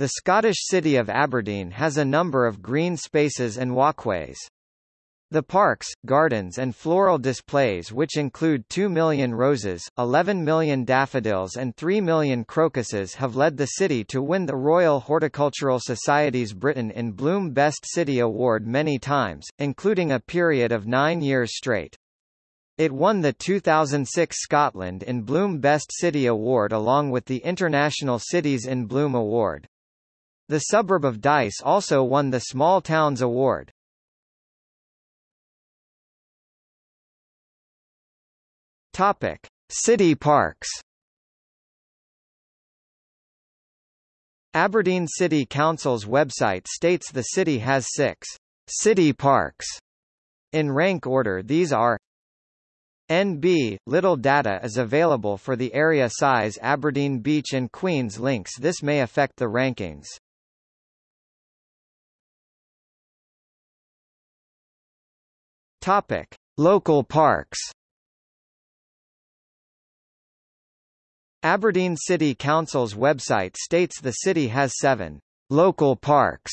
The Scottish city of Aberdeen has a number of green spaces and walkways. The parks, gardens and floral displays which include 2 million roses, 11 million daffodils and 3 million crocuses have led the city to win the Royal Horticultural Society's Britain in Bloom Best City Award many times, including a period of nine years straight. It won the 2006 Scotland in Bloom Best City Award along with the International Cities in Bloom Award. The suburb of Dyce also won the Small Towns Award. Topic: City parks. Aberdeen City Council's website states the city has six city parks. In rank order these are NB, little data is available for the area size Aberdeen Beach and Queens links this may affect the rankings. Topic. Local parks Aberdeen City Council's website states the city has seven local parks.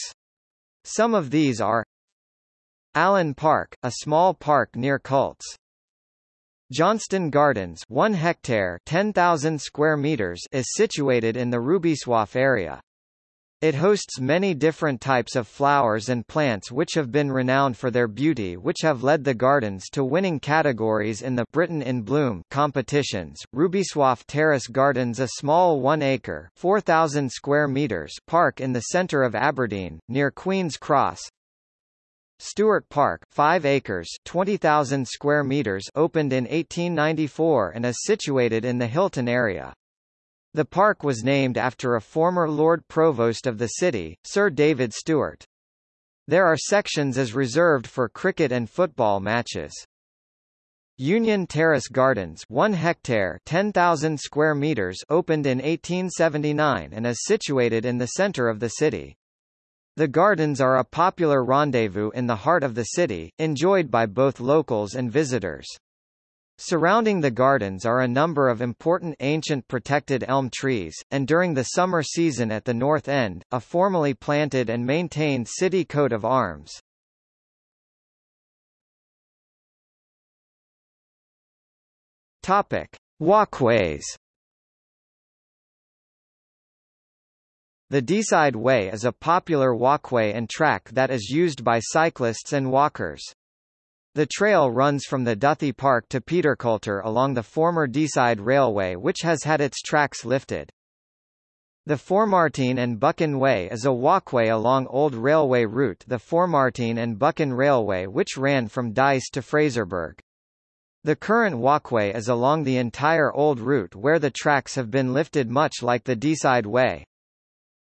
Some of these are Allen Park, a small park near Cults. Johnston Gardens 1 hectare 10,000 square meters is situated in the Rubislaw area. It hosts many different types of flowers and plants which have been renowned for their beauty which have led the gardens to winning categories in the Britain in Bloom competitions. Rubislaw Terrace Gardens a small 1-acre 4,000 square meters park in the centre of Aberdeen, near Queen's Cross. Stewart Park 5 acres 20,000 square meters opened in 1894 and is situated in the Hilton area. The park was named after a former Lord Provost of the city, Sir David Stewart. There are sections as reserved for cricket and football matches. Union Terrace Gardens 1 hectare 10,000 square meters opened in 1879 and is situated in the center of the city. The gardens are a popular rendezvous in the heart of the city, enjoyed by both locals and visitors. Surrounding the gardens are a number of important ancient protected elm trees, and during the summer season at the north end, a formally planted and maintained city coat of arms. Topic: Walkways. The Deeside Way is a popular walkway and track that is used by cyclists and walkers. The trail runs from the Duthie Park to Peterculter along the former Deeside Railway which has had its tracks lifted. The Formartine and Buchan Way is a walkway along old railway route the Formartine and Buchan Railway which ran from Dyce to Fraserburgh. The current walkway is along the entire old route where the tracks have been lifted much like the Deeside Way.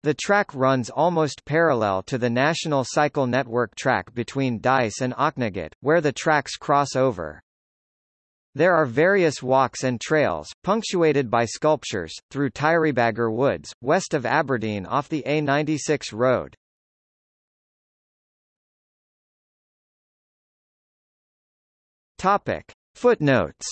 The track runs almost parallel to the National Cycle Network track between Dyce and Auchnagatt, where the tracks cross over. There are various walks and trails, punctuated by sculptures, through Tyrebagger Woods, west of Aberdeen off the A96 road. Footnotes